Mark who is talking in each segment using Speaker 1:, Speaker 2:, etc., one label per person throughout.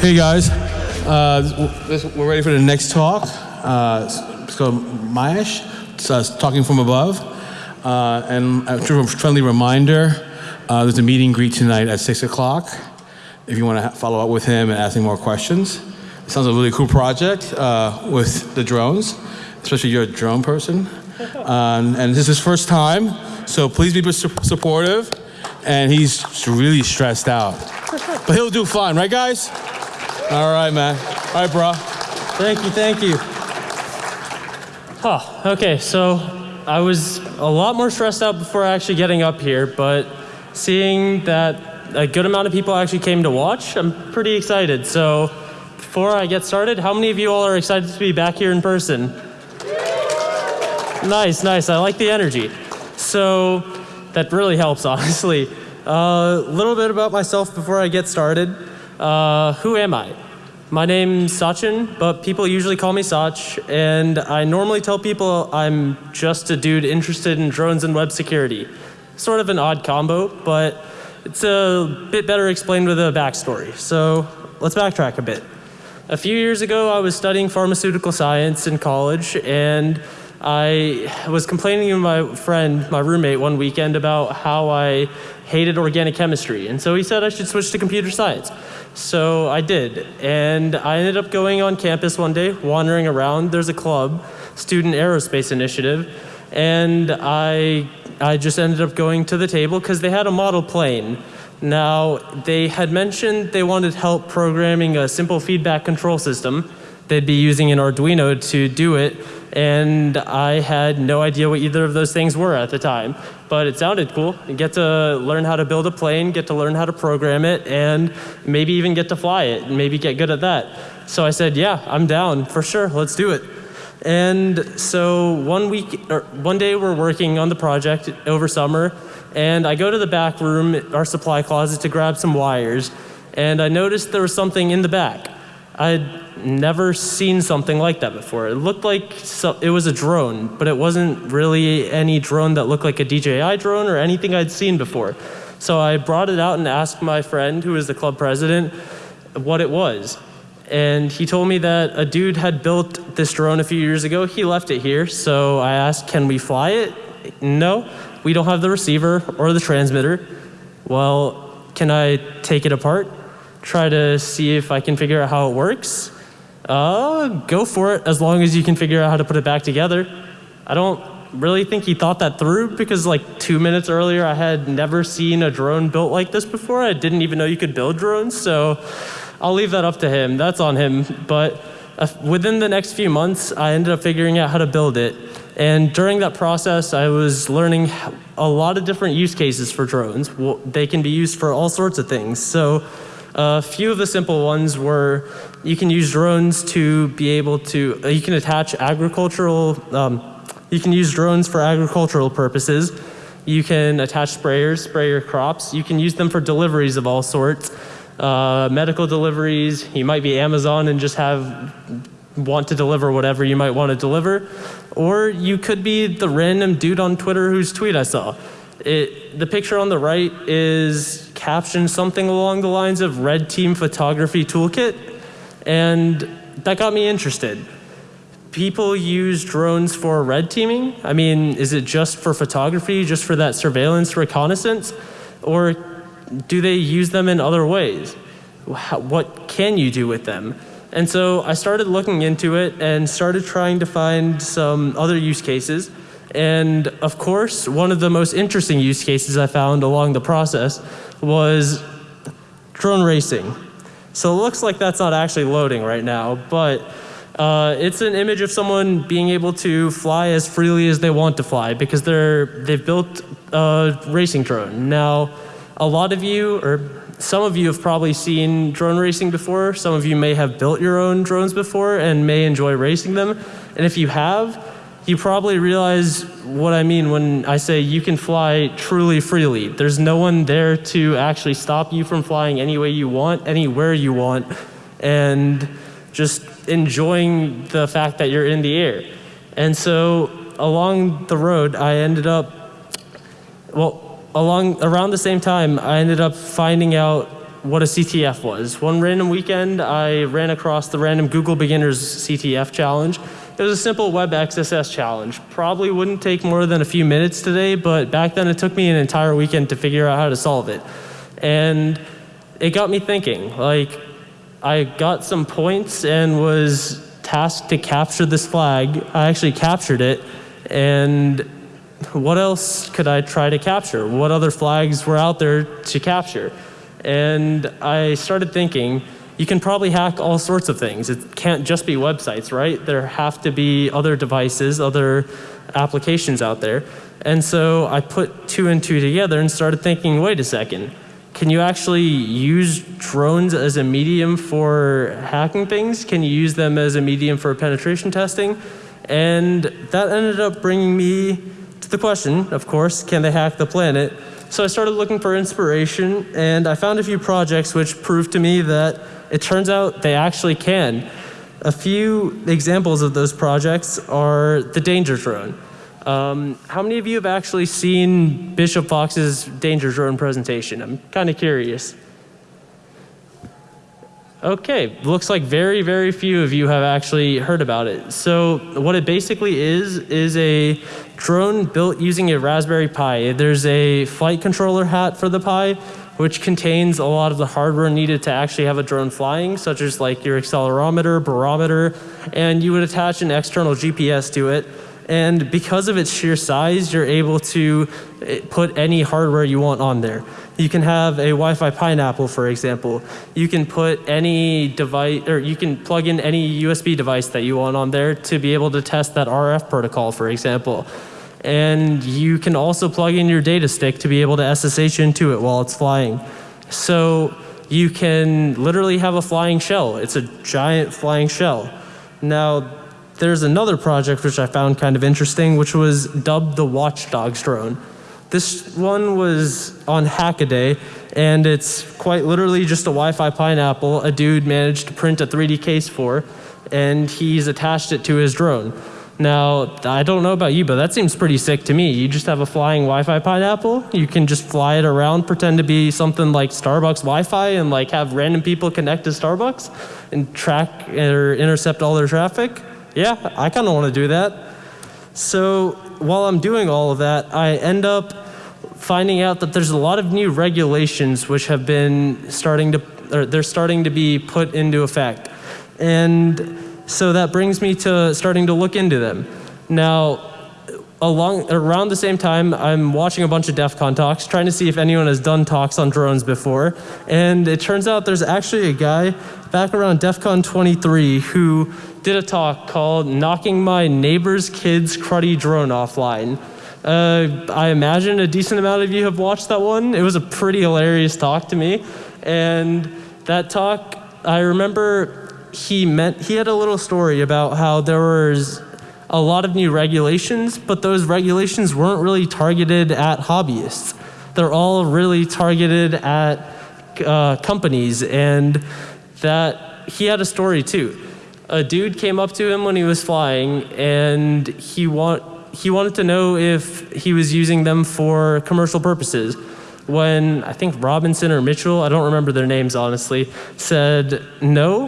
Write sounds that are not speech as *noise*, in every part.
Speaker 1: Hey guys, uh, this, we're ready for the next talk. Uh, it's called Mahesh, it's uh, talking from above. Uh, and a friendly reminder, uh, there's a meeting greet tonight at six o'clock. If you want to follow up with him and ask him more questions. It sounds like a really cool project uh, with the drones, especially you're a drone person. *laughs* Um, and this is his first time, so please be supportive. And he's really stressed out. But he'll do fine, right guys? All right, man. All right, bro.
Speaker 2: Thank you, thank you. Huh, okay, so I was a lot more stressed out before actually getting up here, but seeing that a good amount of people actually came to watch, I'm pretty excited. So before I get started, how many of you all are excited to be back here in person? Nice, nice. I like the energy. So that really helps, *laughs* honestly. A uh, little bit about myself before I get started. Uh, who am I? My name's Sachin, but people usually call me Sach, and I normally tell people I'm just a dude interested in drones and web security. Sort of an odd combo, but it's a bit better explained with a backstory. So let's backtrack a bit. A few years ago, I was studying pharmaceutical science in college, and I was complaining to my friend, my roommate, one weekend about how I hated organic chemistry. And so he said I should switch to computer science. So I did. And I ended up going on campus one day, wandering around. There's a club, Student Aerospace Initiative. And I, I just ended up going to the table because they had a model plane. Now, they had mentioned they wanted help programming a simple feedback control system. They'd be using an Arduino to do it and I had no idea what either of those things were at the time. But it sounded cool. You get to learn how to build a plane, get to learn how to program it, and maybe even get to fly it, and maybe get good at that. So I said, yeah, I'm down for sure. Let's do it. And so one week, or one day we're working on the project over summer, and I go to the back room, our supply closet, to grab some wires, and I noticed there was something in the back. I'd never seen something like that before. It looked like so, it was a drone, but it wasn't really any drone that looked like a DJI drone or anything I'd seen before. So I brought it out and asked my friend, who is the club president, what it was. And he told me that a dude had built this drone a few years ago. He left it here, so I asked, can we fly it? No, we don't have the receiver or the transmitter. Well, can I take it apart? Try to see if I can figure out how it works, uh, go for it as long as you can figure out how to put it back together. I don't really think he thought that through because like two minutes earlier I had never seen a drone built like this before. I didn't even know you could build drones, so I'll leave that up to him. That's on him. But uh, within the next few months, I ended up figuring out how to build it. And during that process, I was learning a lot of different use cases for drones. Well, they can be used for all sorts of things. So a few of the simple ones were you can use drones to be able to, uh, you can attach agricultural, um, you can use drones for agricultural purposes. You can attach sprayers, spray your crops. You can use them for deliveries of all sorts. Uh, medical deliveries, you might be Amazon and just have, want to deliver whatever you might want to deliver. Or you could be the random dude on Twitter whose tweet I saw. It, the picture on the right is captioned something along the lines of Red Team Photography Toolkit, and that got me interested. People use drones for red teaming. I mean, is it just for photography, just for that surveillance reconnaissance? Or do they use them in other ways? What can you do with them? And so I started looking into it and started trying to find some other use cases. And of course, one of the most interesting use cases I found along the process was drone racing. So it looks like that's not actually loading right now, but uh, it's an image of someone being able to fly as freely as they want to fly because they're, they've built a racing drone. Now, a lot of you, or some of you have probably seen drone racing before. Some of you may have built your own drones before and may enjoy racing them. And if you have, you probably realize what I mean when I say you can fly truly freely. There's no one there to actually stop you from flying any way you want, anywhere you want, and just enjoying the fact that you're in the air. And so along the road, I ended up, well, along around the same time, I ended up finding out what a CTF was. One random weekend, I ran across the random Google Beginners CTF challenge. It was a simple web XSS challenge. Probably wouldn't take more than a few minutes today, but back then it took me an entire weekend to figure out how to solve it. And it got me thinking. Like, I got some points and was tasked to capture this flag. I actually captured it, and what else could I try to capture? What other flags were out there to capture? And I started thinking, you can probably hack all sorts of things. It can't just be websites, right? There have to be other devices, other applications out there. And so I put two and two together and started thinking, wait a second, can you actually use drones as a medium for hacking things? Can you use them as a medium for penetration testing? And that ended up bringing me to the question, of course, can they hack the planet? So I started looking for inspiration and I found a few projects which proved to me that it turns out they actually can. A few examples of those projects are the Danger Drone. Um, how many of you have actually seen Bishop Fox's Danger Drone presentation? I'm kind of curious. Okay, looks like very, very few of you have actually heard about it. So what it basically is, is a drone built using a Raspberry Pi. There's a flight controller hat for the Pi, which contains a lot of the hardware needed to actually have a drone flying, such as like your accelerometer, barometer, and you would attach an external GPS to it. And because of its sheer size, you're able to eh, put any hardware you want on there. You can have a Wi-Fi pineapple, for example. You can put any device, or you can plug in any USB device that you want on there to be able to test that RF protocol, for example. And you can also plug in your data stick to be able to SSH into it while it's flying. So you can literally have a flying shell. It's a giant flying shell. Now, there's another project which I found kind of interesting, which was dubbed the Watchdogs drone. This one was on Hackaday, and it's quite literally just a Wi-Fi pineapple a dude managed to print a 3D case for, and he's attached it to his drone. Now, I don't know about you, but that seems pretty sick to me. You just have a flying Wi-Fi pineapple. You can just fly it around, pretend to be something like Starbucks Wi-Fi, and like have random people connect to Starbucks and track or intercept all their traffic yeah, I kind of want to do that. So while I'm doing all of that, I end up finding out that there's a lot of new regulations which have been starting to, or they're starting to be put into effect. And so that brings me to starting to look into them. Now, along around the same time, I'm watching a bunch of DEF CON talks, trying to see if anyone has done talks on drones before. And it turns out there's actually a guy back around DEF CON 23 who did a talk called Knocking My Neighbor's Kid's Cruddy Drone Offline. Uh, I imagine a decent amount of you have watched that one. It was a pretty hilarious talk to me. And that talk, I remember he meant, he had a little story about how there was a lot of new regulations, but those regulations weren't really targeted at hobbyists. They're all really targeted at uh, companies and that he had a story too a dude came up to him when he was flying and he want he wanted to know if he was using them for commercial purposes. When I think Robinson or Mitchell, I don't remember their names honestly, said no,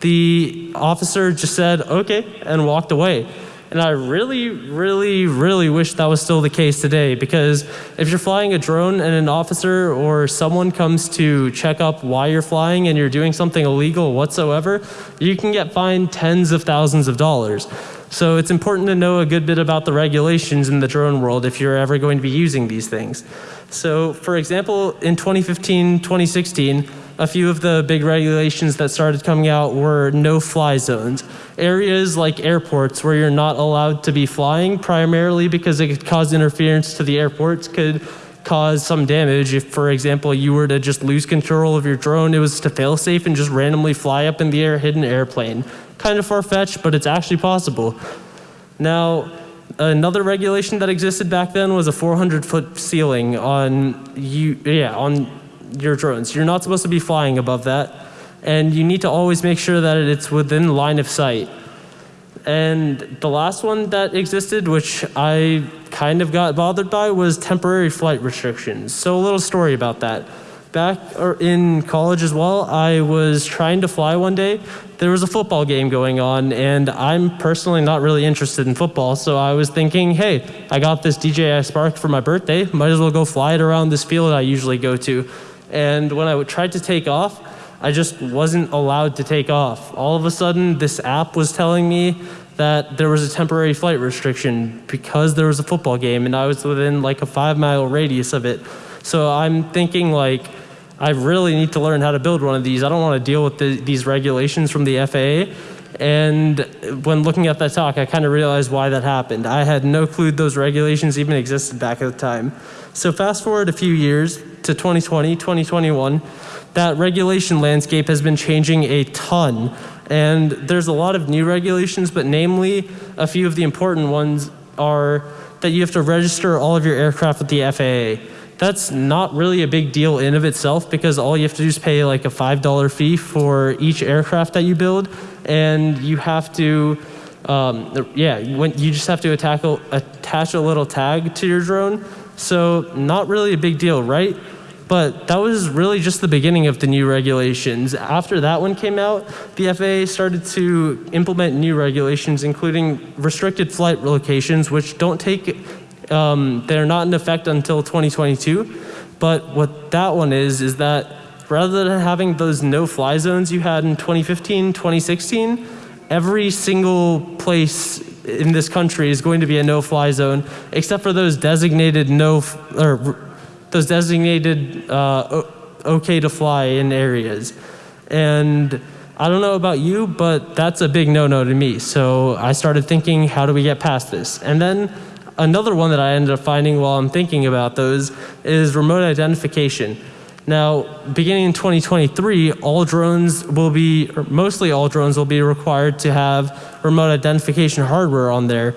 Speaker 2: the officer just said okay and walked away. And I really, really, really wish that was still the case today because if you're flying a drone and an officer or someone comes to check up why you're flying and you're doing something illegal whatsoever, you can get fined tens of thousands of dollars. So it's important to know a good bit about the regulations in the drone world if you're ever going to be using these things. So for example, in 2015, 2016, a few of the big regulations that started coming out were no-fly zones. Areas like airports where you're not allowed to be flying, primarily because it could cause interference to the airports, could cause some damage. If, for example, you were to just lose control of your drone, it was to fail safe and just randomly fly up in the air, hit an airplane. Kind of far-fetched, but it's actually possible. Now, another regulation that existed back then was a 400 foot ceiling on you, yeah, on your drones. You're not supposed to be flying above that. And you need to always make sure that it's within line of sight. And the last one that existed, which I kind of got bothered by, was temporary flight restrictions. So a little story about that. back in college as well, I was trying to fly one day. There was a football game going on, and I'm personally not really interested in football. So I was thinking, hey, I got this DJI Spark for my birthday. Might as well go fly it around this field I usually go to. And when I tried to take off, I just wasn't allowed to take off. All of a sudden, this app was telling me that there was a temporary flight restriction because there was a football game and I was within like a five mile radius of it. So I'm thinking like, I really need to learn how to build one of these. I don't want to deal with the, these regulations from the FAA. And when looking at that talk, I kind of realized why that happened. I had no clue those regulations even existed back at the time. So fast forward a few years to 2020, 2021, that regulation landscape has been changing a ton. And there's a lot of new regulations, but namely, a few of the important ones are that you have to register all of your aircraft with the FAA. That's not really a big deal in of itself because all you have to do is pay like a $5 fee for each aircraft that you build. And you have to, um, yeah, you just have to attack, attach a little tag to your drone. So not really a big deal, right? But that was really just the beginning of the new regulations. After that one came out, the FAA started to implement new regulations, including restricted flight locations, which don't take um, they're not in effect until 2022. But what that one is, is that rather than having those no-fly zones you had in 2015, 2016, every single place in this country is going to be a no-fly zone, except for those designated no, or those designated uh, okay to fly in areas. And I don't know about you, but that's a big no-no to me. So I started thinking, how do we get past this? And then another one that I ended up finding while I'm thinking about those is remote identification. Now, beginning in 2023, all drones will be, or mostly all drones will be required to have remote identification hardware on there.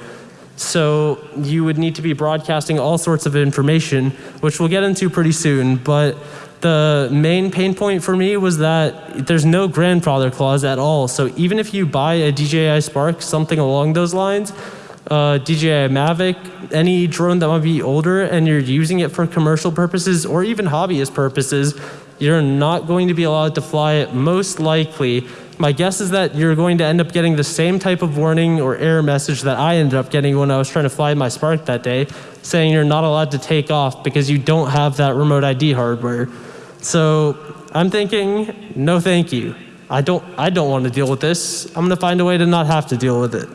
Speaker 2: So you would need to be broadcasting all sorts of information, which we'll get into pretty soon. But the main pain point for me was that there's no grandfather clause at all. So even if you buy a DJI Spark, something along those lines, uh, DJI Mavic, any drone that might be older and you're using it for commercial purposes or even hobbyist purposes, you're not going to be allowed to fly it most likely. My guess is that you're going to end up getting the same type of warning or error message that I ended up getting when I was trying to fly my Spark that day, saying you're not allowed to take off because you don't have that remote ID hardware. So I'm thinking, no thank you. I don't, I don't want to deal with this. I'm going to find a way to not have to deal with it.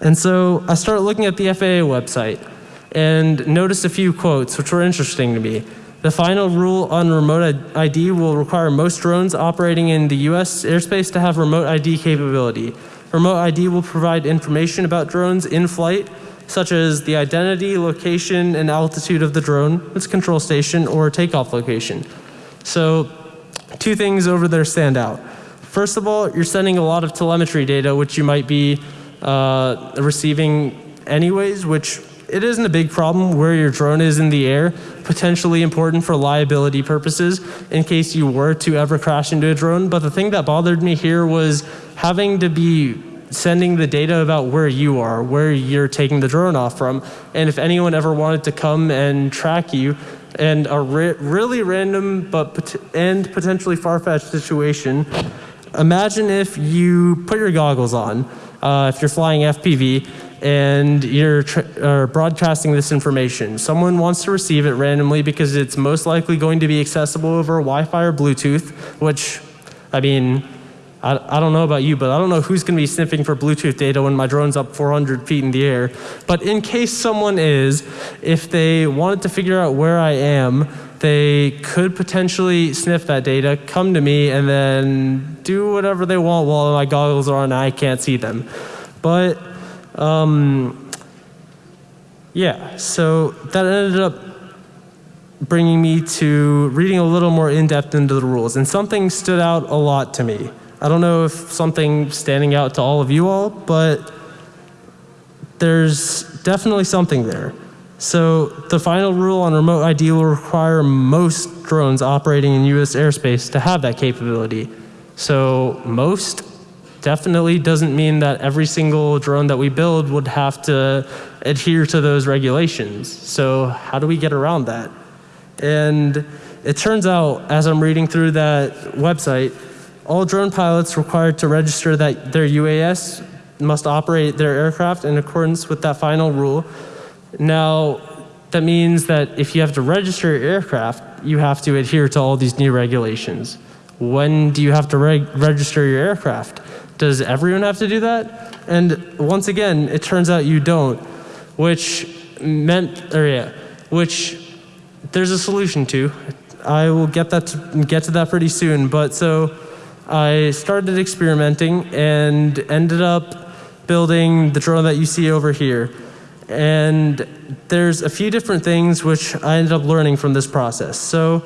Speaker 2: And so I started looking at the FAA website and noticed a few quotes which were interesting to me. The final rule on remote ID will require most drones operating in the US airspace to have remote ID capability. Remote ID will provide information about drones in flight, such as the identity, location, and altitude of the drone, its control station, or takeoff location. So two things over there stand out. First of all, you're sending a lot of telemetry data, which you might be uh, receiving anyways, which it isn't a big problem where your drone is in the air, potentially important for liability purposes in case you were to ever crash into a drone. But the thing that bothered me here was having to be sending the data about where you are, where you're taking the drone off from. And if anyone ever wanted to come and track you, and a really random but pot and potentially far-fetched situation, imagine if you put your goggles on uh, if you're flying FPV and you're broadcasting this information. Someone wants to receive it randomly because it's most likely going to be accessible over Wi-Fi or Bluetooth, which, I mean, I, I don't know about you, but I don't know who's going to be sniffing for Bluetooth data when my drone's up 400 feet in the air. But in case someone is, if they wanted to figure out where I am, they could potentially sniff that data, come to me, and then do whatever they want while my goggles are on and I can't see them. But, um, yeah, so that ended up bringing me to reading a little more in depth into the rules. And something stood out a lot to me. I don't know if something standing out to all of you all, but there's definitely something there. So the final rule on remote ID will require most drones operating in US airspace to have that capability. So most definitely doesn't mean that every single drone that we build would have to adhere to those regulations. So how do we get around that? And it turns out, as I'm reading through that website, all drone pilots required to register that their UAS must operate their aircraft in accordance with that final rule. Now, that means that if you have to register your aircraft, you have to adhere to all these new regulations. When do you have to reg- register your aircraft? Does everyone have to do that? And once again, it turns out you don't, which meant, or yeah, which there's a solution to. I will get that to, get to that pretty soon. But so I started experimenting and ended up building the drone that you see over here. And there's a few different things which I ended up learning from this process. So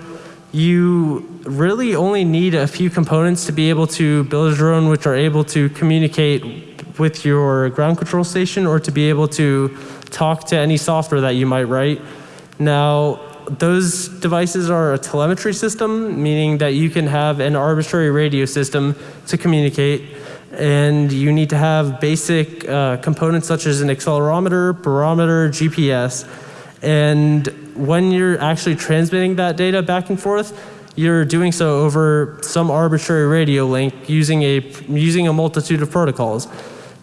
Speaker 2: you really only need a few components to be able to build a drone which are able to communicate with your ground control station or to be able to talk to any software that you might write. Now, those devices are a telemetry system, meaning that you can have an arbitrary radio system to communicate and you need to have basic uh, components such as an accelerometer, barometer, GPS. And when you're actually transmitting that data back and forth, you're doing so over some arbitrary radio link using a, using a multitude of protocols.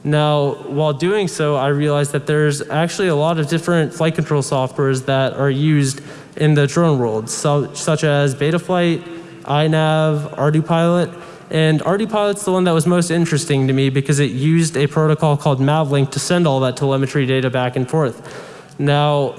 Speaker 2: Now, while doing so, I realized that there's actually a lot of different flight control softwares that are used in the drone world, so, such as Betaflight, iNav, ArduPilot, and ArduPilot's the one that was most interesting to me because it used a protocol called Mavlink to send all that telemetry data back and forth. Now,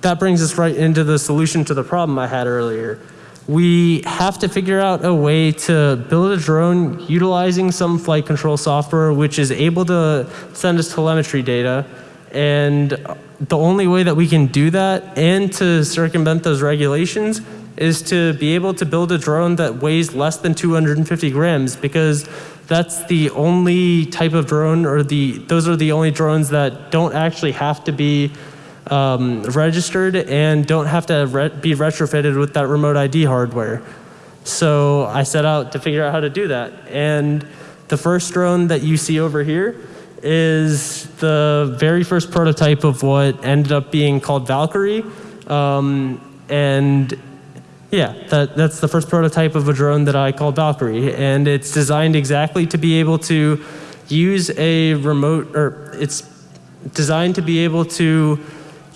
Speaker 2: that brings us right into the solution to the problem I had earlier. We have to figure out a way to build a drone utilizing some flight control software which is able to send us telemetry data. And the only way that we can do that and to circumvent those regulations is to be able to build a drone that weighs less than 250 grams because that's the only type of drone or the those are the only drones that don't actually have to be um, registered and don't have to re be retrofitted with that remote ID hardware. So I set out to figure out how to do that. And the first drone that you see over here is the very first prototype of what ended up being called Valkyrie. Um, and yeah, that, that's the first prototype of a drone that I called Valkyrie. And it's designed exactly to be able to use a remote, or it's designed to be able to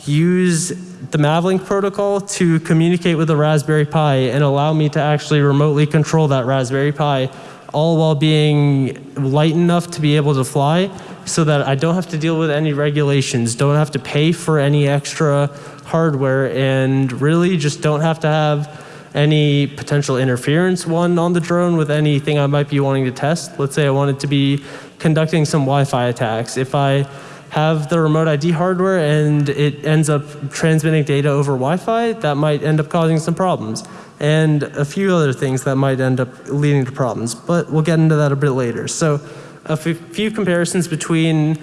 Speaker 2: use the Mavlink protocol to communicate with the Raspberry Pi and allow me to actually remotely control that Raspberry Pi, all while being light enough to be able to fly so that I don't have to deal with any regulations, don't have to pay for any extra hardware, and really just don't have to have any potential interference one on the drone with anything I might be wanting to test. Let's say I wanted to be conducting some Wi-Fi attacks. If I have the remote ID hardware and it ends up transmitting data over Wi-Fi, that might end up causing some problems. And a few other things that might end up leading to problems, but we'll get into that a bit later. So a few comparisons between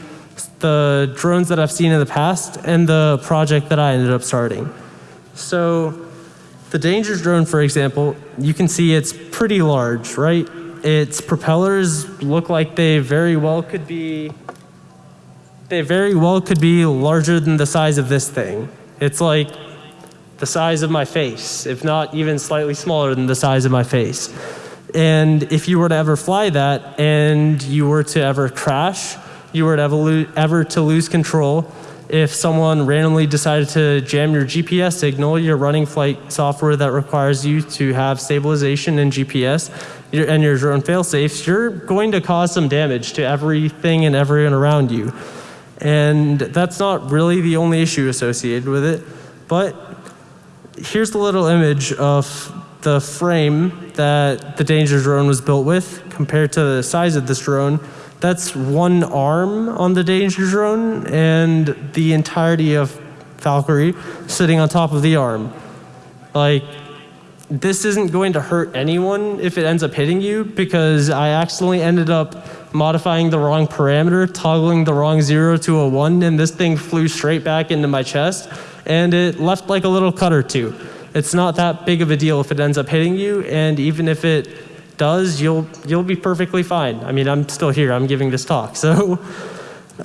Speaker 2: the drones that I've seen in the past and the project that I ended up starting. So the Danger drone, for example, you can see it's pretty large, right? Its propellers look like they very well could be, they very well could be larger than the size of this thing. It's like the size of my face, if not even slightly smaller than the size of my face. And if you were to ever fly that and you were to ever crash, you were to ever, ever to lose control, if someone randomly decided to jam your GPS signal, you're running flight software that requires you to have stabilization and GPS and your drone fail-safes, you're going to cause some damage to everything and everyone around you. And that's not really the only issue associated with it, but here's the little image of the frame that the Danger drone was built with compared to the size of this drone. That's one arm on the Danger drone and the entirety of Valkyrie sitting on top of the arm. Like, this isn't going to hurt anyone if it ends up hitting you because I accidentally ended up modifying the wrong parameter, toggling the wrong zero to a one, and this thing flew straight back into my chest and it left like a little cut or two. It's not that big of a deal if it ends up hitting you, and even if it does, you'll you'll be perfectly fine. I mean, I'm still here. I'm giving this talk. *laughs* So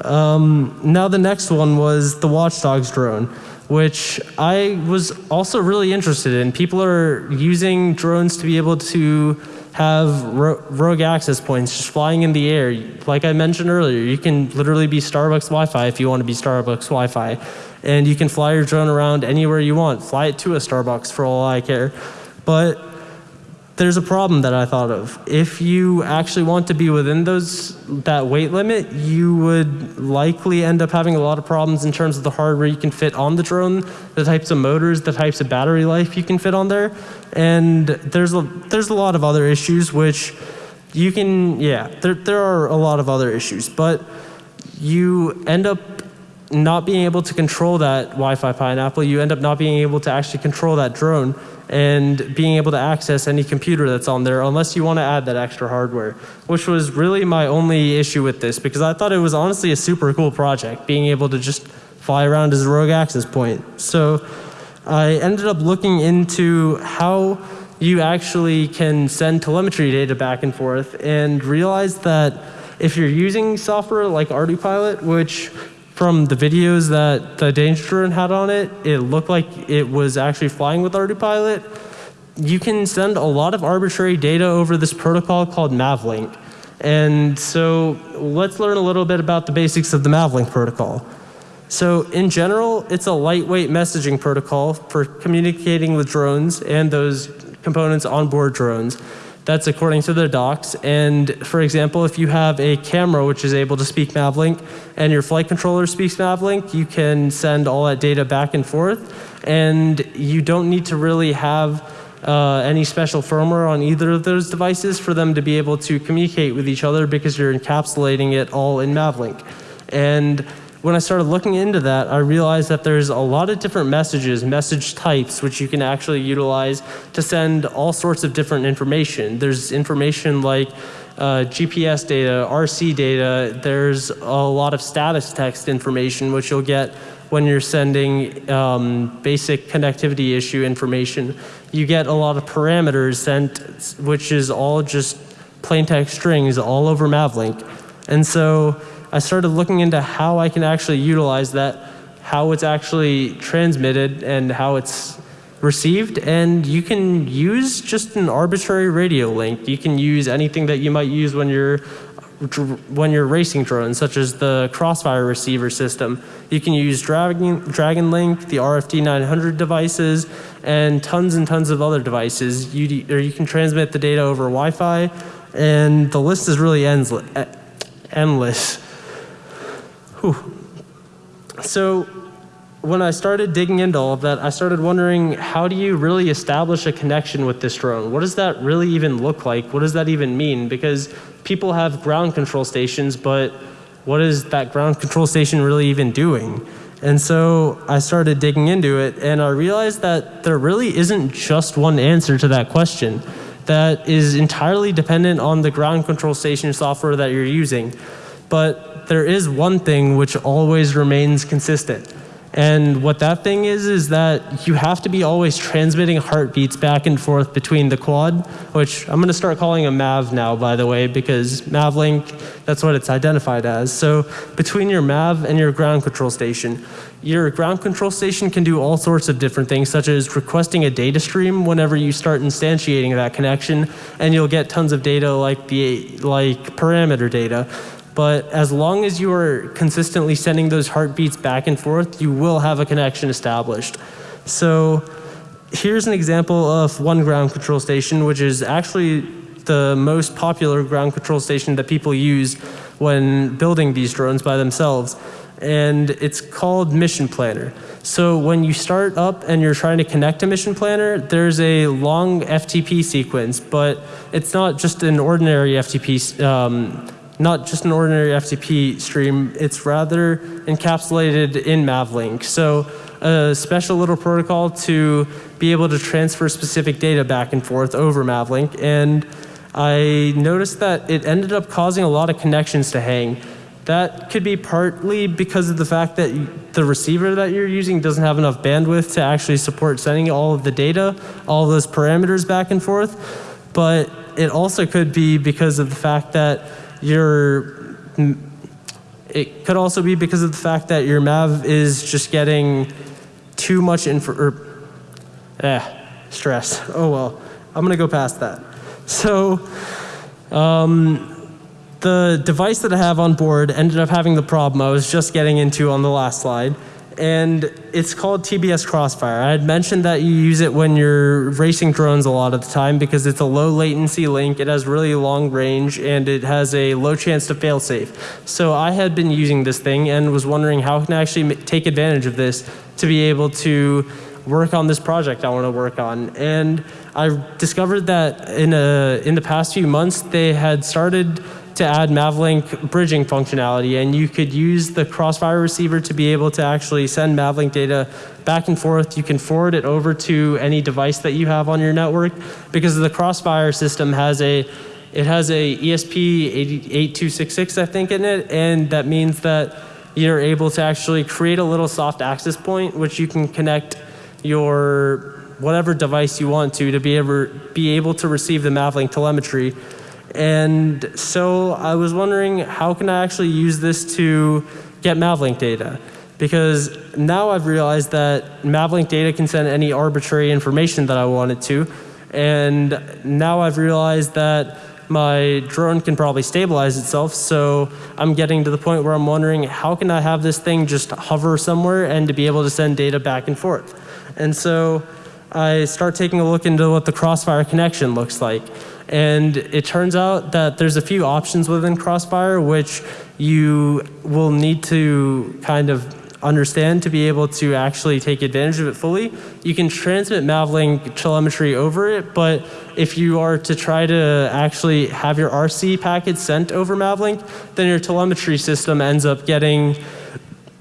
Speaker 2: um, now the next one was the Watchdogs drone. Which I was also really interested in. People are using drones to be able to have ro- rogue access points just flying in the air. Like I mentioned earlier, you can literally be Starbucks Wi Fi if you want to be Starbucks Wi Fi. And you can fly your drone around anywhere you want. Fly it to a Starbucks for all I care. But there's a problem that I thought of. If you actually want to be within those that weight limit, you would likely end up having a lot of problems in terms of the hardware you can fit on the drone, the types of motors, the types of battery life you can fit on there, and there's a there's a lot of other issues which you can yeah there there are a lot of other issues, but you end up not being able to control that Wi-Fi pineapple, you end up not being able to actually control that drone and being able to access any computer that's on there unless you want to add that extra hardware, which was really my only issue with this because I thought it was honestly a super cool project, being able to just fly around as a rogue access point. So I ended up looking into how you actually can send telemetry data back and forth and realized that if you're using software like ArduPilot, which from the videos that the Danger Drone had on it, it looked like it was actually flying with ArduPilot. You can send a lot of arbitrary data over this protocol called Mavlink. And so let's learn a little bit about the basics of the Mavlink protocol. So in general, it's a lightweight messaging protocol for communicating with drones and those components on board drones. That's according to their docs. And for example, if you have a camera which is able to speak Mavlink and your flight controller speaks Mavlink, you can send all that data back and forth. And you don't need to really have uh, any special firmware on either of those devices for them to be able to communicate with each other because you're encapsulating it all in Mavlink. And when I started looking into that, I realized that there's a lot of different messages, message types, which you can actually utilize to send all sorts of different information. There's information like uh, GPS data, RC data. There's a lot of status text information, which you'll get when you're sending um, basic connectivity issue information. You get a lot of parameters sent, which is all just plain text strings all over Mavlink. And so I started looking into how I can actually utilize that, how it's actually transmitted and how it's received. And you can use just an arbitrary radio link. You can use anything that you might use when you're when you're racing drones, such as the Crossfire receiver system. You can use Dragon, Dragon Link, the RFD 900 devices, and tons and tons of other devices. You, or you can transmit the data over Wi-Fi, and the list is really endless. Whew. So when I started digging into all of that, I started wondering how do you really establish a connection with this drone? What does that really even look like? What does that even mean? Because people have ground control stations, but what is that ground control station really even doing? And so I started digging into it and I realized that there really isn't just one answer to that question that is entirely dependent on the ground control station software that you're using. But there is one thing which always remains consistent. And what that thing is, is that you have to be always transmitting heartbeats back and forth between the quad, which I'm going to start calling a MAV now, by the way, because MAVLink, that's what it's identified as. So between your MAV and your ground control station, your ground control station can do all sorts of different things, such as requesting a data stream whenever you start instantiating that connection, and you'll get tons of data like the like parameter data. But as long as you are consistently sending those heartbeats back and forth, you will have a connection established. So here's an example of one ground control station, which is actually the most popular ground control station that people use when building these drones by themselves. And it's called Mission Planner. So when you start up and you're trying to connect to Mission Planner, there's a long FTP sequence, but it's not just an ordinary FTP um, not just an ordinary FTP stream, it's rather encapsulated in Mavlink. So a special little protocol to be able to transfer specific data back and forth over Mavlink. And I noticed that it ended up causing a lot of connections to hang. That could be partly because of the fact that the receiver that you're using doesn't have enough bandwidth to actually support sending all of the data, all those parameters back and forth. But it also could be because of the fact that your it could also be because of the fact that your MAV is just getting too much info, or, eh, stress. Oh well, I'm gonna go past that. So, um, the device that I have on board ended up having the problem I was just getting into on the last slide. And it's called TBS Crossfire. I had mentioned that you use it when you're racing drones a lot of the time because it's a low latency link, it has really long range, and it has a low chance to fail safe. So I had been using this thing and was wondering how can I actually take advantage of this to be able to work on this project I want to work on. And I discovered that in, a, in the past few months, they had started to add Mavlink bridging functionality, and you could use the Crossfire receiver to be able to actually send Mavlink data back and forth. You can forward it over to any device that you have on your network because the Crossfire system has a it has a ESP 8266, I think, in it, and that means that you're able to actually create a little soft access point, which you can connect your whatever device you want to to be able, be able to receive the Mavlink telemetry and so I was wondering how can I actually use this to get Mavlink data? Because now I've realized that Mavlink data can send any arbitrary information that I want it to. And now I've realized that my drone can probably stabilize itself. So I'm getting to the point where I'm wondering how can I have this thing just hover somewhere and to be able to send data back and forth. And so I start taking a look into what the Crossfire connection looks like. And it turns out that there's a few options within Crossfire which you will need to kind of understand to be able to actually take advantage of it fully. You can transmit Mavlink telemetry over it, but if you are to try to actually have your RC packets sent over Mavlink, then your telemetry system ends up getting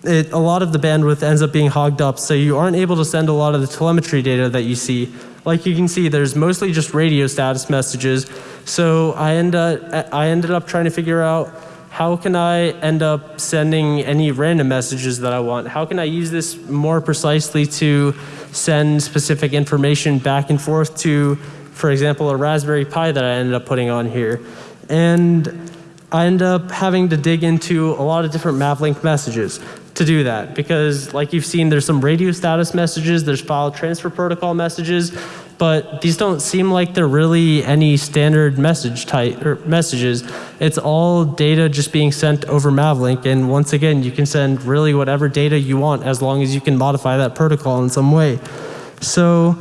Speaker 2: it, a lot of the bandwidth ends up being hogged up, so you aren't able to send a lot of the telemetry data that you see. Like you can see, there's mostly just radio status messages. So I, end up, I ended up trying to figure out how can I end up sending any random messages that I want? How can I use this more precisely to send specific information back and forth to, for example, a Raspberry Pi that I ended up putting on here? And I end up having to dig into a lot of different Mavlink messages to do that because like you've seen there's some radio status messages, there's file transfer protocol messages, but these don't seem like they're really any standard message type or messages. It's all data just being sent over Mavlink and once again you can send really whatever data you want as long as you can modify that protocol in some way. So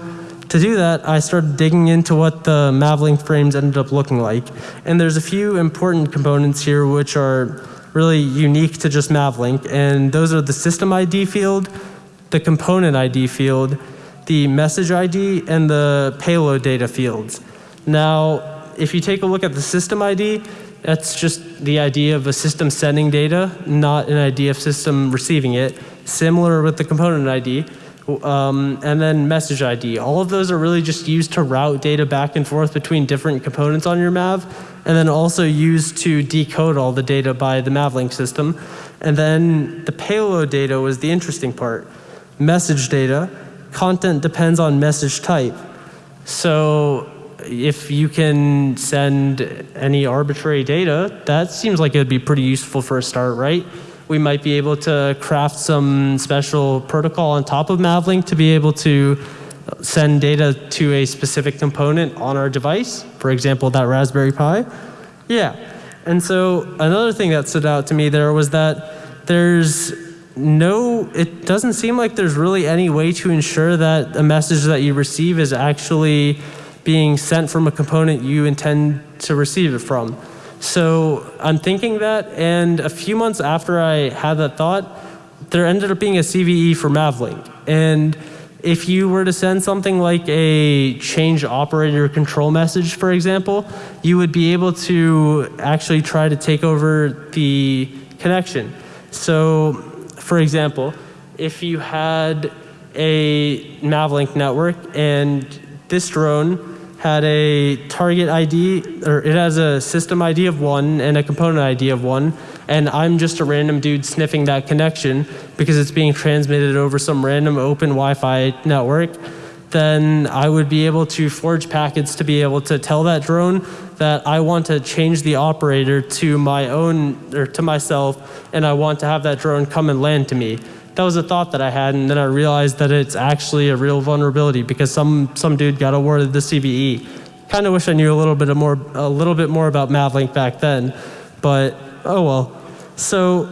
Speaker 2: to do that, I started digging into what the Mavlink frames ended up looking like. And there's a few important components here which are really unique to just Mavlink, and those are the system ID field, the component ID field, the message ID, and the payload data fields. Now, if you take a look at the system ID, that's just the idea of a system sending data, not an idea of system receiving it. Similar with the component ID. Um, and then message ID. All of those are really just used to route data back and forth between different components on your MAV, and then also used to decode all the data by the MAVLink system. And then the payload data was the interesting part. Message data, content depends on message type. So if you can send any arbitrary data, that seems like it would be pretty useful for a start, right? we might be able to craft some special protocol on top of Mavlink to be able to send data to a specific component on our device, for example, that Raspberry Pi. Yeah. And so another thing that stood out to me there was that there's no, it doesn't seem like there's really any way to ensure that a message that you receive is actually being sent from a component you intend to receive it from. So I'm thinking that, and a few months after I had that thought, there ended up being a CVE for Mavlink. And if you were to send something like a change operator control message, for example, you would be able to actually try to take over the connection. So, for example, if you had a Mavlink network and this drone had a target ID, or it has a system ID of one and a component ID of one, and I'm just a random dude sniffing that connection because it's being transmitted over some random open Wi-Fi network, then I would be able to forge packets to be able to tell that drone that I want to change the operator to my own, or to myself, and I want to have that drone come and land to me. that was a thought that I had, and then I realized that it's actually a real vulnerability because some some dude got awarded the CVE. Kind of wish I knew a little bit more a little bit more about Mavlink back then, but oh well. So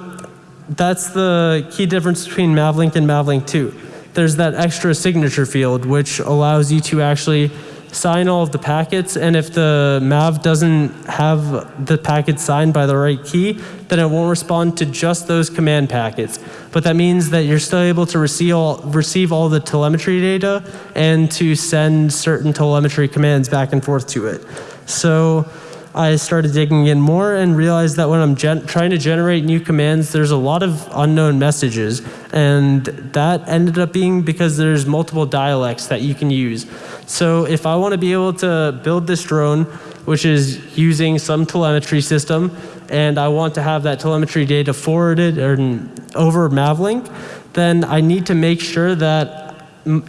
Speaker 2: that's the key difference between Mavlink and Mavlink 2. There's that extra signature field which allows you to actually sign all of the packets and if the Mav doesn't have the packet signed by the right key, then it won't respond to just those command packets. But that means that you're still able to receive all, receive all the telemetry data and to send certain telemetry commands back and forth to it. So I started digging in more and realized that when I'm trying to generate new commands, there's a lot of unknown messages. And that ended up being because there's multiple dialects that you can use. So if I want to be able to build this drone, which is using some telemetry system, and I want to have that telemetry data forwarded or over Mavlink, then I need to make sure that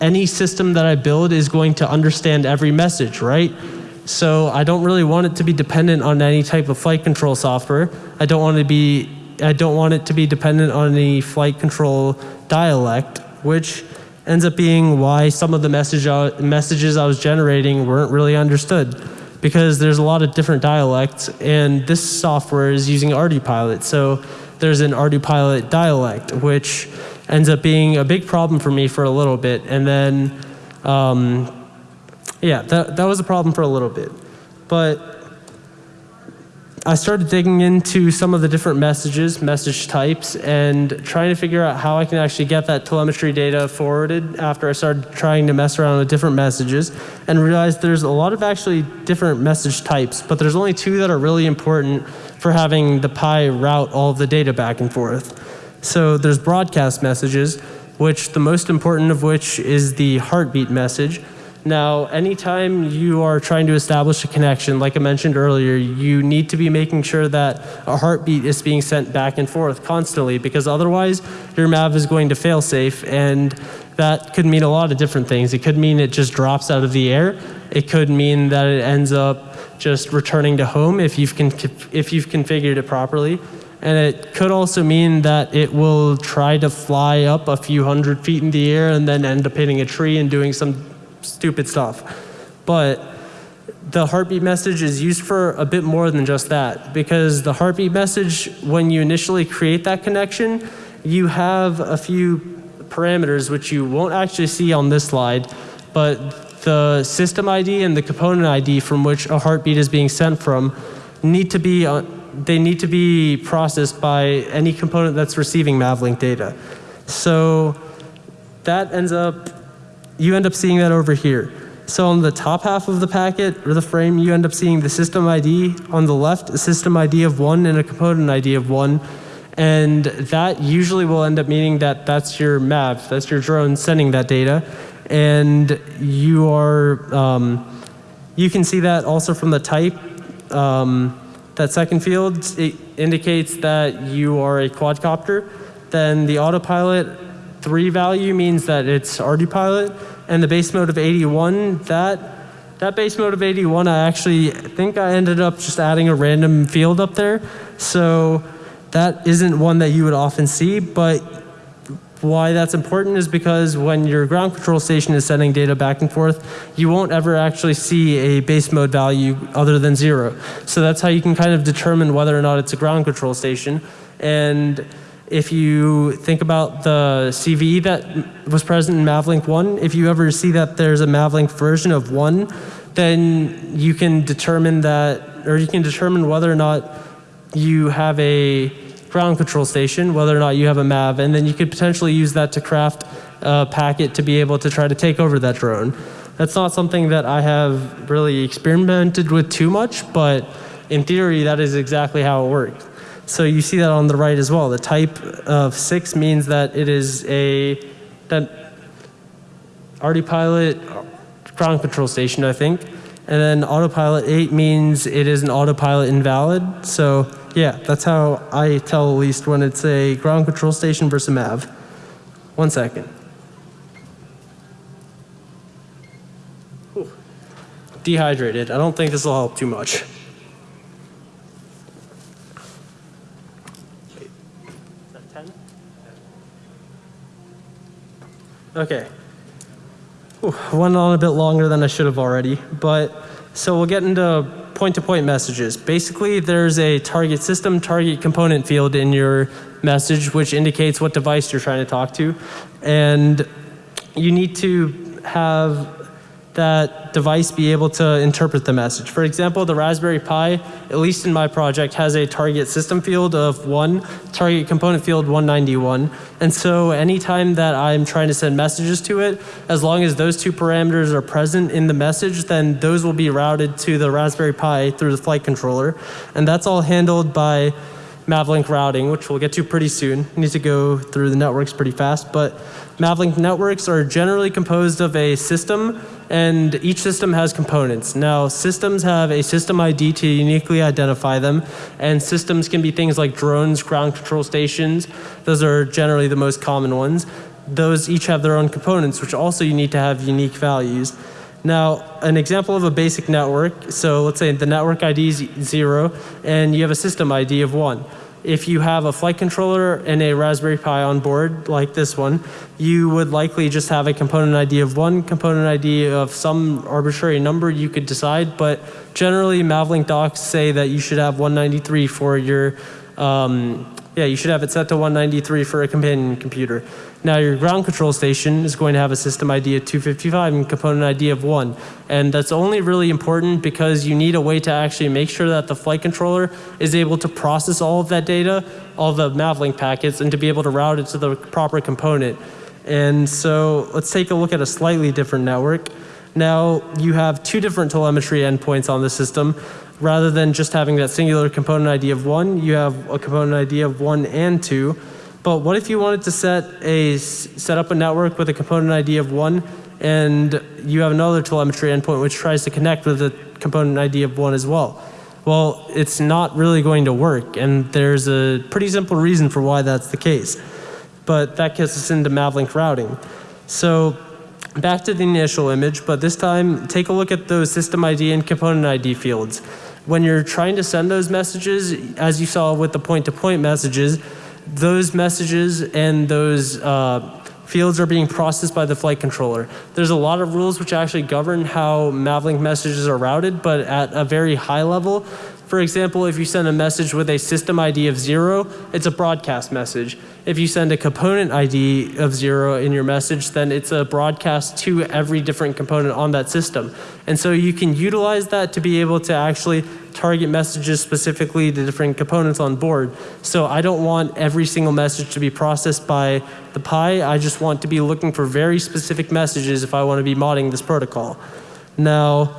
Speaker 2: any system that I build is going to understand every message, right? So I don't really want it to be dependent on any type of flight control software. I don't want to be I don't want it to be dependent on any flight control dialect, which ends up being why some of the message uh, messages I was generating weren't really understood because there's a lot of different dialects and this software is using ArduPilot. So there's an ArduPilot dialect, which ends up being a big problem for me for a little bit. And then um, yeah, that, that was a problem for a little bit. But I started digging into some of the different messages, message types, and trying to figure out how I can actually get that telemetry data forwarded after I started trying to mess around with different messages and realized there's a lot of actually different message types, but there's only two that are really important for having the Pi route all of the data back and forth. So there's broadcast messages, which the most important of which is the heartbeat message, now, anytime you are trying to establish a connection, like I mentioned earlier, you need to be making sure that a heartbeat is being sent back and forth constantly because otherwise your MAV is going to fail safe and that could mean a lot of different things. It could mean it just drops out of the air. It could mean that it ends up just returning to home if you've, if you've configured it properly. And it could also mean that it will try to fly up a few hundred feet in the air and then end up hitting a tree and doing some stupid stuff. But the heartbeat message is used for a bit more than just that because the heartbeat message, when you initially create that connection, you have a few parameters which you won't actually see on this slide, but the system ID and the component ID from which a heartbeat is being sent from need to be, uh, they need to be processed by any component that's receiving Mavlink data. So that ends up you end up seeing that over here. So on the top half of the packet or the frame, you end up seeing the system ID. On the left, a system ID of one and a component ID of one. And that usually will end up meaning that that's your map, that's your drone sending that data. And you are, um, you can see that also from the type. Um, that second field indicates that you are a quadcopter. Then the autopilot three value means that it's ArduPilot, and the base mode of 81, that, that base mode of 81, I actually think I ended up just adding a random field up there. So that isn't one that you would often see, but why that's important is because when your ground control station is sending data back and forth, you won't ever actually see a base mode value other than zero. So that's how you can kind of determine whether or not it's a ground control station. And if you think about the CVE that was present in Mavlink 1, if you ever see that there's a Mavlink version of 1, then you can determine that, or you can determine whether or not you have a ground control station, whether or not you have a MAV, and then you could potentially use that to craft a packet to be able to try to take over that drone. That's not something that I have really experimented with too much, but in theory, that is exactly how it works. So you see that on the right as well. The type of six means that it is a that ArduPilot ground control station, I think. And then autopilot 8 means it is an autopilot invalid. So yeah, that's how I tell at least when it's a ground control station versus a MAV. One second. Dehydrated. I don't think this will help too much. Okay. Went on a bit longer than I should have already, but so we'll get into point-to-point messages. Basically, there's a target system, target component field in your message, which indicates what device you're trying to talk to, and you need to have that device be able to interpret the message. For example, the Raspberry Pi, at least in my project, has a target system field of 1, target component field 191. And so anytime that I'm trying to send messages to it, as long as those two parameters are present in the message, then those will be routed to the Raspberry Pi through the flight controller. And that's all handled by Mavlink routing, which we'll get to pretty soon. Need to go through the networks pretty fast, but Mavlink networks are generally composed of a system, and each system has components. Now, systems have a system ID to uniquely identify them, and systems can be things like drones, ground control stations. Those are generally the most common ones. Those each have their own components, which also you need to have unique values. Now, an example of a basic network, so let's say the network ID is zero and you have a system ID of one. If you have a flight controller and a Raspberry Pi on board, like this one, you would likely just have a component ID of one, component ID of some arbitrary number you could decide, but generally Mavlink docs say that you should have 193 for your um, yeah, you should have it set to 193 for a companion computer. Now your ground control station is going to have a system ID of 255 and component ID of 1. And that's only really important because you need a way to actually make sure that the flight controller is able to process all of that data, all the Mavlink packets, and to be able to route it to the proper component. And so let's take a look at a slightly different network. Now you have two different telemetry endpoints on the system rather than just having that singular component ID of one, you have a component ID of one and two. But what if you wanted to set a set up a network with a component ID of one, and you have another telemetry endpoint which tries to connect with a component ID of one as well? Well, it's not really going to work, and there's a pretty simple reason for why that's the case. But that gets us into Mavlink routing. So back to the initial image, but this time take a look at those system ID and component ID fields when you're trying to send those messages, as you saw with the point-to-point messages, those messages and those uh, fields are being processed by the flight controller. There's a lot of rules which actually govern how Mavlink messages are routed, but at a very high level, for example, if you send a message with a system ID of zero, it's a broadcast message. If you send a component ID of zero in your message, then it's a broadcast to every different component on that system. And so you can utilize that to be able to actually target messages specifically to different components on board. So I don't want every single message to be processed by the Pi. I just want to be looking for very specific messages if I want to be modding this protocol. Now,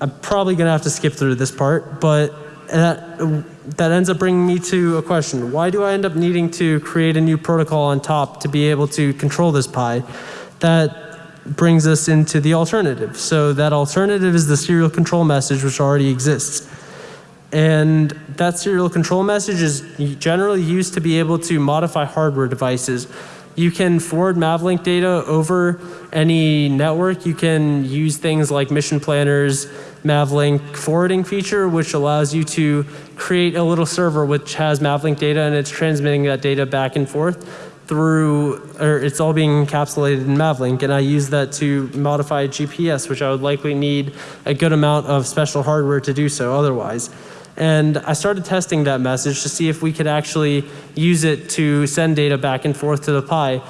Speaker 2: I'm probably going to have to skip through this part, but that, that ends up bringing me to a question. Why do I end up needing to create a new protocol on top to be able to control this Pi? That brings us into the alternative. So that alternative is the serial control message which already exists. And that serial control message is generally used to be able to modify hardware devices. You can forward Mavlink data over any network. You can use things like mission planners, Mavlink forwarding feature, which allows you to create a little server which has Mavlink data and it's transmitting that data back and forth through, or it's all being encapsulated in Mavlink. And I use that to modify GPS, which I would likely need a good amount of special hardware to do so otherwise. And I started testing that message to see if we could actually use it to send data back and forth to the Pi.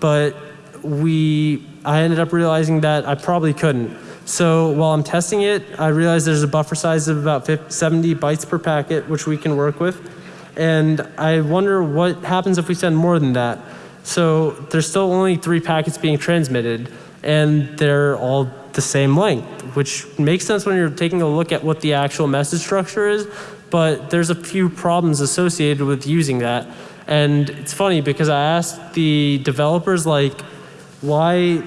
Speaker 2: But we, I ended up realizing that I probably couldn't. So while I'm testing it, I realized there's a buffer size of about 50, 70 bytes per packet, which we can work with. And I wonder what happens if we send more than that. So there's still only three packets being transmitted, and they're all the same length, which makes sense when you're taking a look at what the actual message structure is, but there's a few problems associated with using that. And it's funny because I asked the developers like, why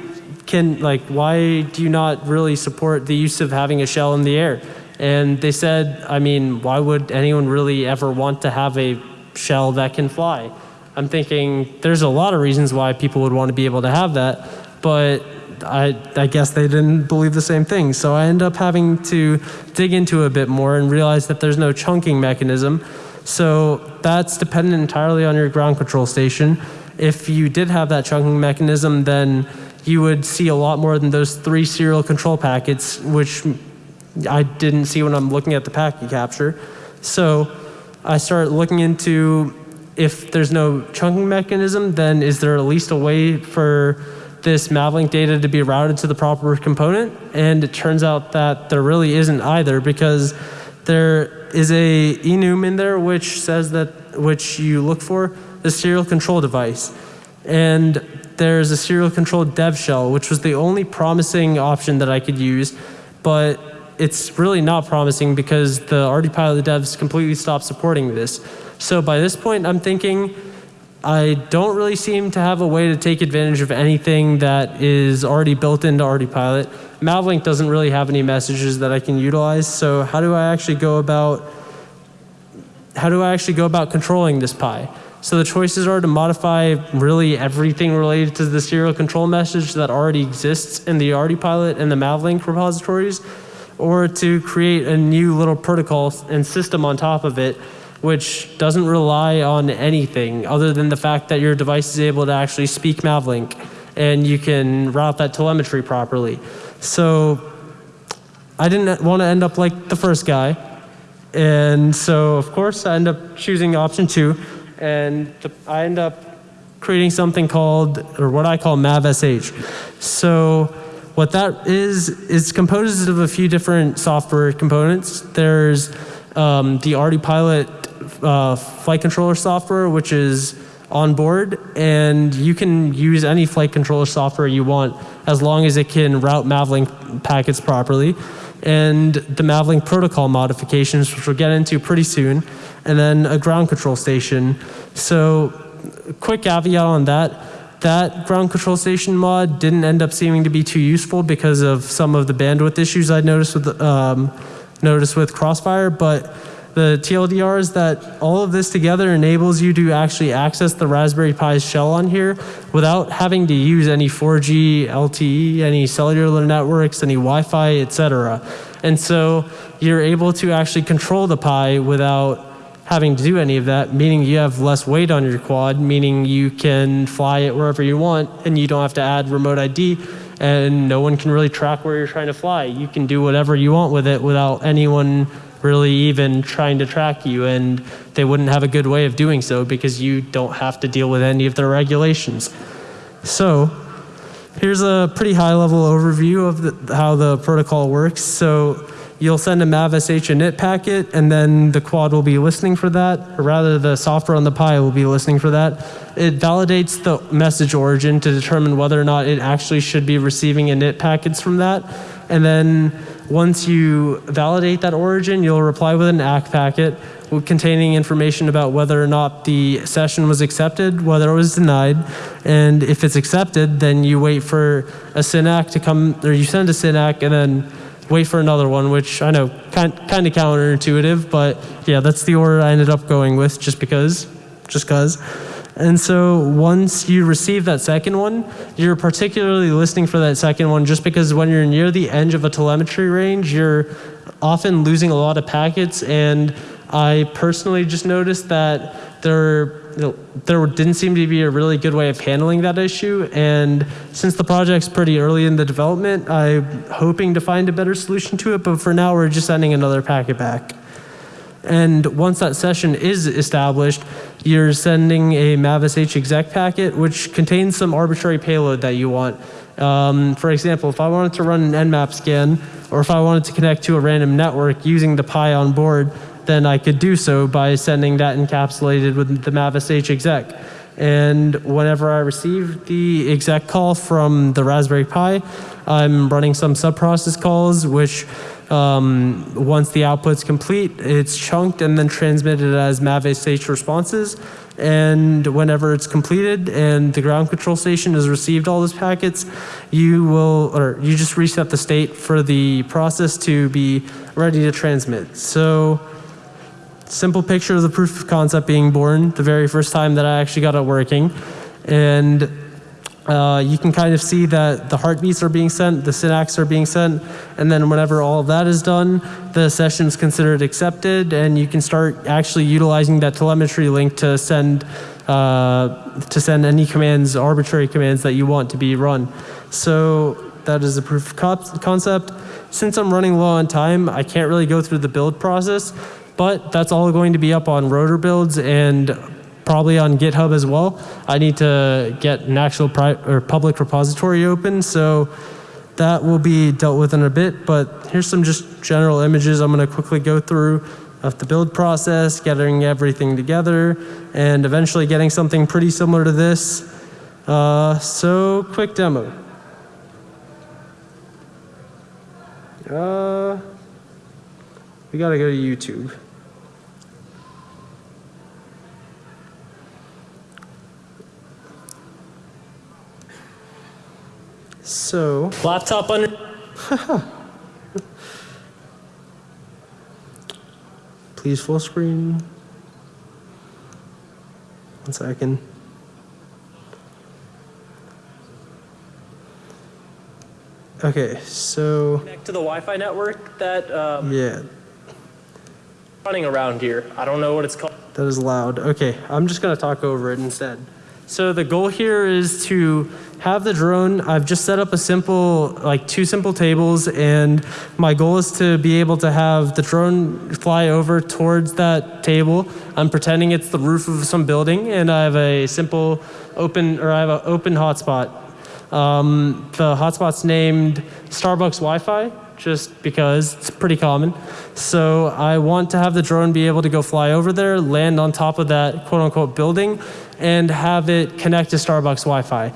Speaker 2: can like why do you not really support the use of having a shell in the air? And they said, I mean, why would anyone really ever want to have a shell that can fly? I'm thinking there's a lot of reasons why people would want to be able to have that, but I, I guess they didn't believe the same thing. So I end up having to dig into a bit more and realize that there's no chunking mechanism. So that's dependent entirely on your ground control station. if you did have that chunking mechanism, then you would see a lot more than those three serial control packets, which I didn't see when I'm looking at the packet capture. So I start looking into if there's no chunking mechanism, then is there at least a way for this Mavlink data to be routed to the proper component? And it turns out that there really isn't either because there is a enum in there which says that, which you look for, the serial control device. And there's a serial control dev shell, which was the only promising option that I could use, but it's really not promising because the RD devs completely stopped supporting this. So by this point, I'm thinking I don't really seem to have a way to take advantage of anything that is already built into RD Pilot. Mavlink doesn't really have any messages that I can utilize. So how do I actually go about how do I actually go about controlling this Pi? So the choices are to modify really everything related to the serial control message that already exists in the RD Pilot and the Mavlink repositories, or to create a new little protocol and system on top of it, which doesn't rely on anything other than the fact that your device is able to actually speak Mavlink and you can route that telemetry properly. So I didn't want to end up like the first guy. And so, of course, I end up choosing option two. And I end up creating something called, or what I call MavSH. So what that is, is composed of a few different software components. There's um, the RD Pilot uh, flight controller software, which is on board, and you can use any flight controller software you want as long as it can route Mavlink packets properly. And the Mavlink protocol modifications, which we'll get into pretty soon, and then a ground control station. So, quick caveat on that. That ground control station mod didn't end up seeming to be too useful because of some of the bandwidth issues I noticed with um, noticed with Crossfire, but the TLDR is that all of this together enables you to actually access the Raspberry Pi's shell on here without having to use any 4G, LTE, any cellular networks, any Wi-Fi, etc. And so you're able to actually control the Pi without having to do any of that, meaning you have less weight on your quad, meaning you can fly it wherever you want and you don't have to add remote ID and no one can really track where you're trying to fly. You can do whatever you want with it without anyone really even trying to track you and they wouldn't have a good way of doing so because you don't have to deal with any of their regulations. So here's a pretty high level overview of the, how the protocol works. So you'll send a MavSH init packet and then the quad will be listening for that, or rather the software on the Pi will be listening for that. It validates the message origin to determine whether or not it actually should be receiving init packets from that. And then once you validate that origin, you'll reply with an ACK packet containing information about whether or not the session was accepted, whether it was denied, and if it's accepted, then you wait for a SYN-ACK to come, or you send a SYN-ACK and then wait for another one, which I know kind, kind of counterintuitive, but yeah, that's the order I ended up going with just because, just because. And so once you receive that second one, you're particularly listening for that second one just because when you're near the edge of a telemetry range, you're often losing a lot of packets. And I personally just noticed that there, there didn't seem to be a really good way of handling that issue. And since the project's pretty early in the development, I'm hoping to find a better solution to it. But for now, we're just sending another packet back. And once that session is established, you're sending a MavSH exec packet, which contains some arbitrary payload that you want. Um, for example, if I wanted to run an nmap scan, or if I wanted to connect to a random network using the Pi on board, then I could do so by sending that encapsulated with the MavSH exec. And whenever I receive the exec call from the Raspberry Pi, I'm running some subprocess calls, which um, once the output's complete, it's chunked and then transmitted as MavSH responses. And whenever it's completed and the ground control station has received all those packets, you will, or you just reset the state for the process to be ready to transmit. So simple picture of the proof of concept being born the very first time that I actually got it working. And uh, you can kind of see that the heartbeats are being sent, the SYN-ACKs are being sent, and then whenever all of that is done, the session is considered accepted, and you can start actually utilizing that telemetry link to send uh, to send any commands, arbitrary commands that you want to be run. So that is a proof of concept. Since I'm running low on time, I can't really go through the build process, but that's all going to be up on rotor builds and probably on GitHub as well. I need to get an actual or public repository open, so that will be dealt with in a bit. But here's some just general images I'm going to quickly go through of the build process, getting everything together, and eventually getting something pretty similar to this. Uh, so, quick demo. Uh, we gotta go to YouTube. So, laptop under. *laughs* Please full screen. One second. Okay, so
Speaker 3: Connect to the Wi-Fi network that um,
Speaker 2: yeah,
Speaker 3: running around here. I don't know what it's called.
Speaker 2: that is loud. Okay, I'm just gonna talk over it instead. So the goal here is to have the drone. I've just set up a simple, like two simple tables, and my goal is to be able to have the drone fly over towards that table. I'm pretending it's the roof of some building, and I have a simple open, or I have an open hotspot. Um, the hotspot's named Starbucks Wi-Fi, just because it's pretty common. So I want to have the drone be able to go fly over there, land on top of that quote unquote building, and have it connect to Starbucks Wi-Fi.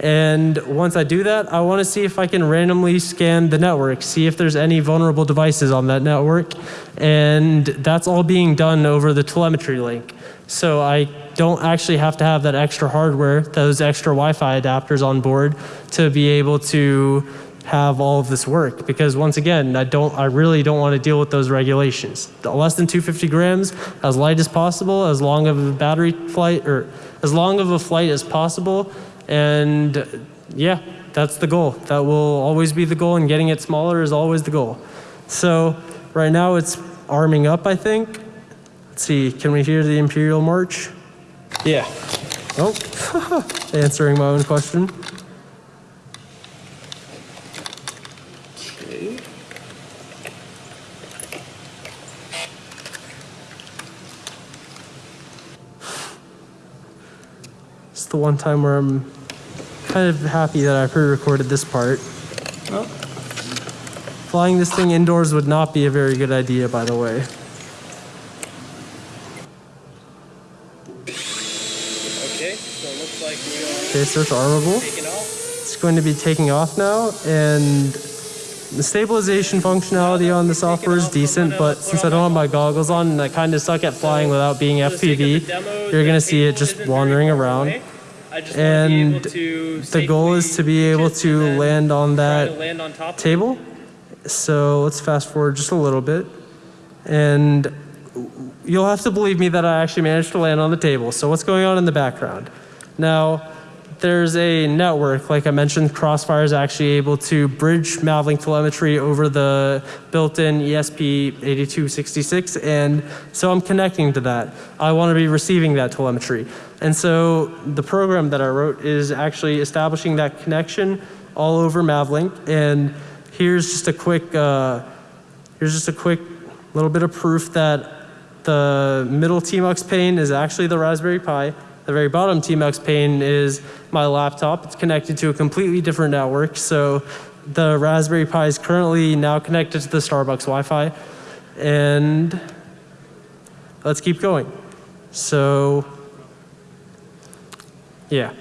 Speaker 2: And once I do that, I want to see if I can randomly scan the network, see if there's any vulnerable devices on that network. And that's all being done over the telemetry link. So I don't actually have to have that extra hardware, those extra Wi-Fi adapters on board to be able to have all of this work. Because once again, I don't, I really don't want to deal with those regulations. Less than 250 grams, as light as possible, as long of a battery flight, or as long of a flight as possible. And yeah, that's the goal. That will always be the goal, and getting it smaller is always the goal. So right now it's arming up, I think. Let's see, can we hear the Imperial March?
Speaker 3: Yeah.
Speaker 2: Oh, *laughs* answering my own question. It's the one time where I'm kind of happy that I pre-recorded this part. Flying this thing indoors would not be a very good idea, by the way.
Speaker 3: Okay. So it looks like we are
Speaker 2: Okay, so it's armable. It's going to be taking off now, and the stabilization functionality on the software is decent, but since I don't have my goggles on and I kind of suck at flying without being
Speaker 3: For the sake of the
Speaker 2: FPV, you're going to see it just wandering around.
Speaker 3: Away. I just wanna be
Speaker 2: And the goal is to be able to land on that
Speaker 3: land on top
Speaker 2: table. So let's fast forward just a little bit. And you'll have to believe me that I actually managed to land on the table. So what's going on in the background? Now, there's a network, like I mentioned, Crossfire is actually able to bridge Mavlink telemetry over the built-in E ESP8266, and so I'm connecting to that. I want to be receiving that telemetry. And so the program that I wrote is actually establishing that connection all over Mavlink, and here's just a quick, uh, here's just a quick little bit of proof that the middle TMUX pane is actually the Raspberry Pi. The very bottom TMUX pane is my laptop. It's connected to a completely different network. So the Raspberry Pi is currently now connected to the Starbucks Wi-Fi. And let's keep going. So yeah,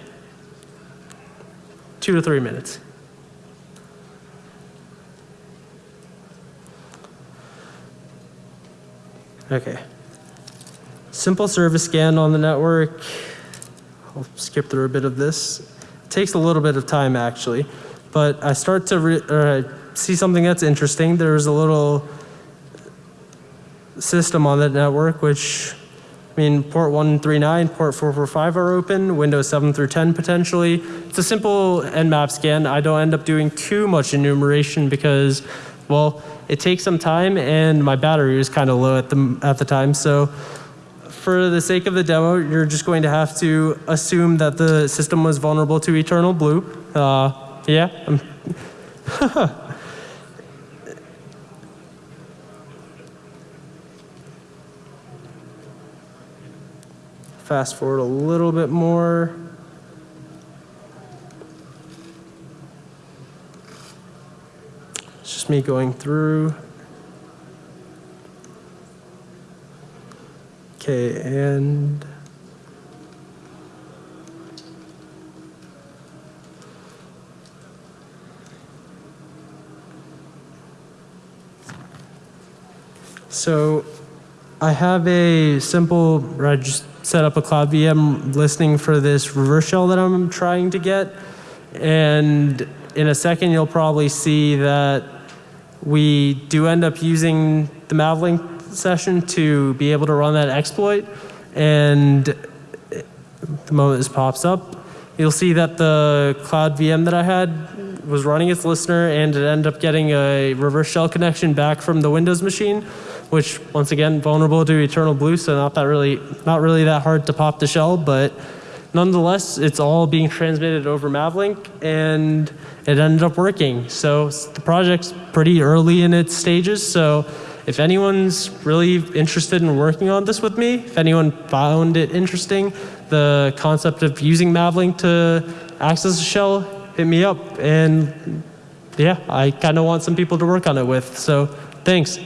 Speaker 2: two to three minutes. Okay. Simple service scan on the network. I'll skip through a bit of this. It takes a little bit of time actually, but I start to I see something that's interesting. There's a little system on that network, which I mean, port 139, port 445 are open, Windows 7 through 10 potentially. It's a simple Nmap scan. I don't end up doing too much enumeration because, well, it takes some time and my battery was kind of low at the, at the time. So for the sake of the demo, you're just going to have to assume that the system was vulnerable to Eternal Blue. Uh, yeah, *laughs* fast forward a little bit more. It's just me going through. Okay, and so I have a simple, I just set up a Cloud VM listening for this reverse shell that I'm trying to get. And in a second, you'll probably see that we do end up using the Mavlink session to be able to run that exploit. And the moment this pops up, you'll see that the Cloud VM that I had was running its listener and it ended up getting a reverse shell connection back from the Windows machine, which once again vulnerable to Eternal Blue, so not that really not really that hard to pop the shell, but nonetheless, it's all being transmitted over Mavlink and it ended up working. So the project's pretty early in its stages, so if anyone's really interested in working on this with me, if anyone found it interesting, the concept of using Mavlink to access a shell, hit me up. And yeah, I kind of want some people to work on it with. So thanks.